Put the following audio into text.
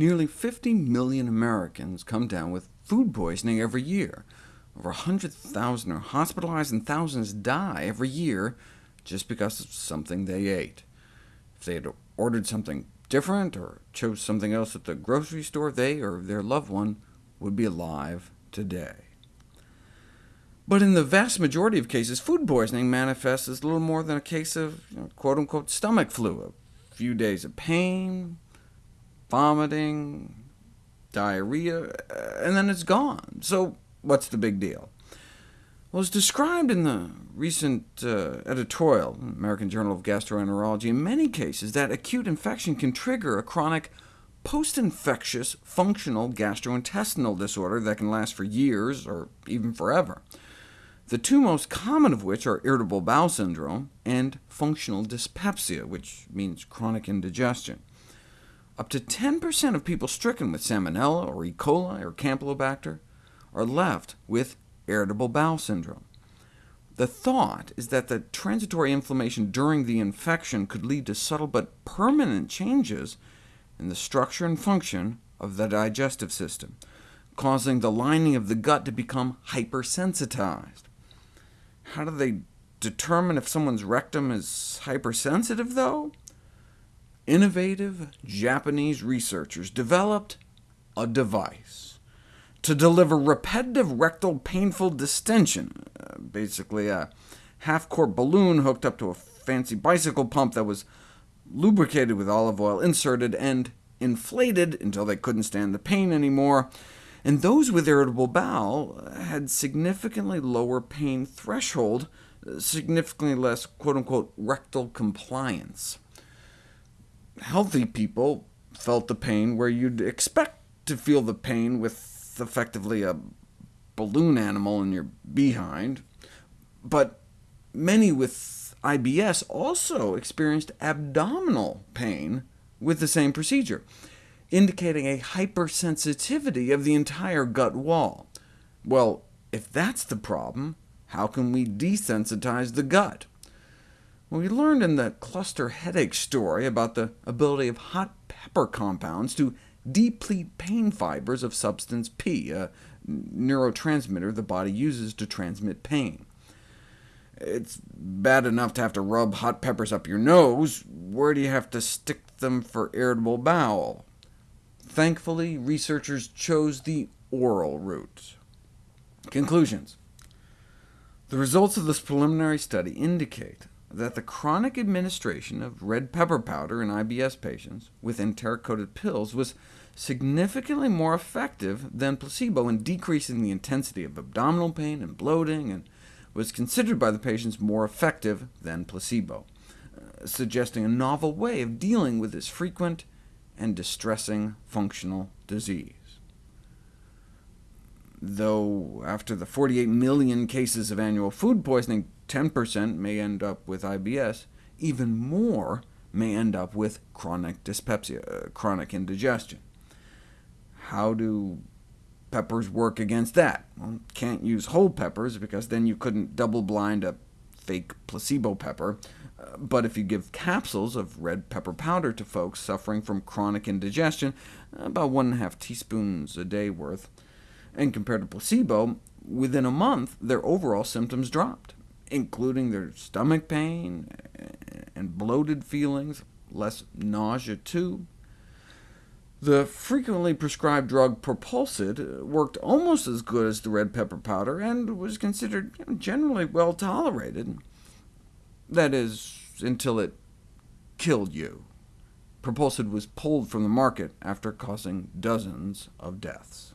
Nearly 50 million Americans come down with food poisoning every year. Over 100,000 are hospitalized, and thousands die every year just because of something they ate. If they had ordered something different, or chose something else at the grocery store, they or their loved one would be alive today. But in the vast majority of cases, food poisoning manifests as little more than a case of you know, quote-unquote stomach flu, a few days of pain, vomiting, diarrhea, uh, and then it's gone. So what's the big deal? Well, as described in the recent uh, editorial in American Journal of Gastroenterology, in many cases that acute infection can trigger a chronic post-infectious functional gastrointestinal disorder that can last for years or even forever the two most common of which are irritable bowel syndrome and functional dyspepsia, which means chronic indigestion. Up to 10% of people stricken with Salmonella, or E. coli, or Campylobacter are left with irritable bowel syndrome. The thought is that the transitory inflammation during the infection could lead to subtle but permanent changes in the structure and function of the digestive system, causing the lining of the gut to become hypersensitized. How do they determine if someone's rectum is hypersensitive, though? Innovative Japanese researchers developed a device to deliver repetitive rectal painful distension, uh, basically a half-quart balloon hooked up to a fancy bicycle pump that was lubricated with olive oil, inserted, and inflated until they couldn't stand the pain anymore and those with irritable bowel had significantly lower pain threshold, significantly less quote-unquote rectal compliance. Healthy people felt the pain where you'd expect to feel the pain with effectively a balloon animal in your behind, but many with IBS also experienced abdominal pain with the same procedure indicating a hypersensitivity of the entire gut wall. Well, if that's the problem, how can we desensitize the gut? Well, we learned in the cluster headache story about the ability of hot pepper compounds to deplete pain fibers of substance P, a neurotransmitter the body uses to transmit pain. It's bad enough to have to rub hot peppers up your nose. Where do you have to stick them for irritable bowel? Thankfully, researchers chose the oral route. Conclusions. The results of this preliminary study indicate that the chronic administration of red pepper powder in IBS patients with enteric-coated pills was significantly more effective than placebo in decreasing the intensity of abdominal pain and bloating, and was considered by the patients more effective than placebo, uh, suggesting a novel way of dealing with this frequent and distressing functional disease. Though after the 48 million cases of annual food poisoning, 10% may end up with IBS, even more may end up with chronic dyspepsia, uh, chronic indigestion. How do peppers work against that? Well, can't use whole peppers, because then you couldn't double-blind a fake placebo pepper, but if you give capsules of red pepper powder to folks suffering from chronic indigestion, about 1.5 teaspoons a day worth, and compared to placebo, within a month their overall symptoms dropped, including their stomach pain and bloated feelings, less nausea too. The frequently prescribed drug Propulsid worked almost as good as the red pepper powder, and was considered generally well tolerated. That is, until it killed you. Propulsid was pulled from the market after causing dozens of deaths.